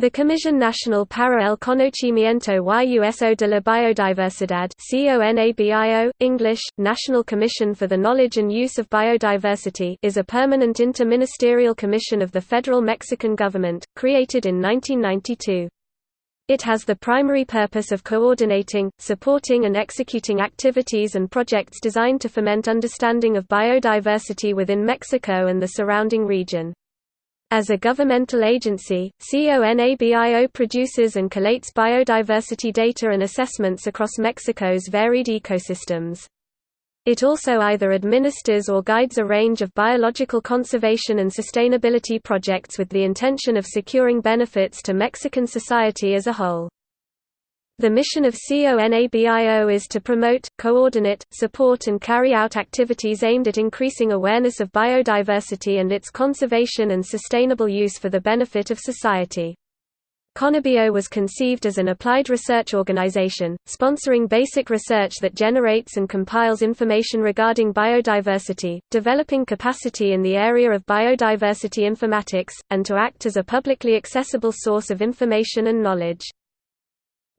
The Comisión Nacional para el Conocimiento y Uso de la Biodiversidad CONABIO, English, National Commission for the Knowledge and Use of Biodiversity is a permanent interministerial commission of the federal Mexican government, created in 1992. It has the primary purpose of coordinating, supporting and executing activities and projects designed to foment understanding of biodiversity within Mexico and the surrounding region. As a governmental agency, CONABIO produces and collates biodiversity data and assessments across Mexico's varied ecosystems. It also either administers or guides a range of biological conservation and sustainability projects with the intention of securing benefits to Mexican society as a whole. The mission of CONABIO is to promote, coordinate, support and carry out activities aimed at increasing awareness of biodiversity and its conservation and sustainable use for the benefit of society. CONABIO was conceived as an applied research organization, sponsoring basic research that generates and compiles information regarding biodiversity, developing capacity in the area of biodiversity informatics, and to act as a publicly accessible source of information and knowledge.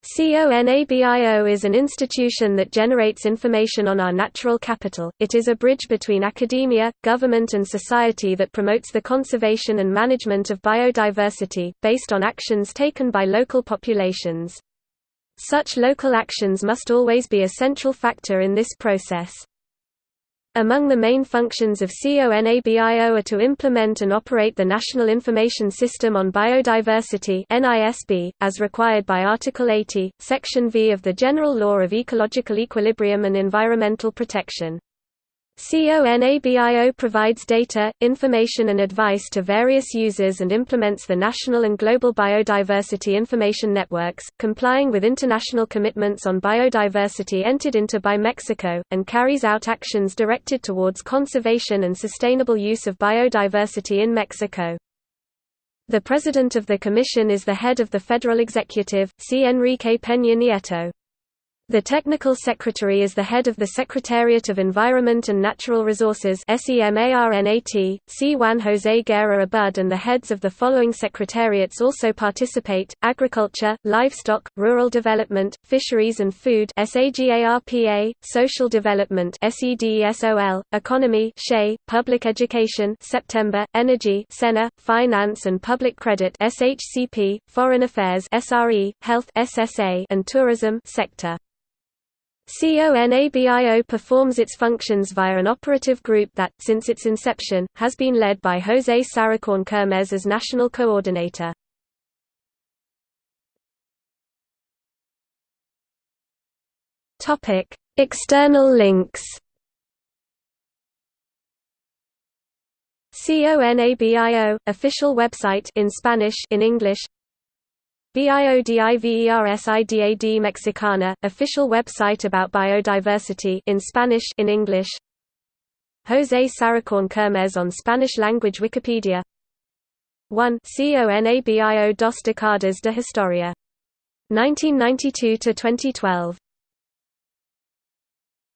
CONABIO is an institution that generates information on our natural capital. It is a bridge between academia, government and society that promotes the conservation and management of biodiversity, based on actions taken by local populations. Such local actions must always be a central factor in this process. Among the main functions of CONABIO are to implement and operate the National Information System on Biodiversity as required by Article 80, Section V of the General Law of Ecological Equilibrium and Environmental Protection. CONABIO provides data, information and advice to various users and implements the national and global biodiversity information networks, complying with international commitments on biodiversity entered into by Mexico, and carries out actions directed towards conservation and sustainable use of biodiversity in Mexico. The President of the Commission is the head of the Federal Executive, C. Enrique Peña Nieto. The Technical Secretary is the head of the Secretariat of Environment and Natural Resources SEMARNAT, C. Juan José Guerra Abud and the heads of the following secretariats also participate, Agriculture, Livestock, Rural Development, Fisheries and Food SAGARPA, Social Development Economy Public Education September, Energy Finance and Public Credit SHCP, Foreign Affairs SRE, Health SSA and Tourism sector. CONABIO performs its functions via an operative group that, since its inception, has been led by José Sarukhán Kermez as national coordinator. External links CONABIO official website in Spanish in English Biodiversidad Mexicana, official website about biodiversity in Spanish in English. José Sarukhán Kermez on Spanish language Wikipedia 1 CONABIO dos décadas de historia. 1992 to 2012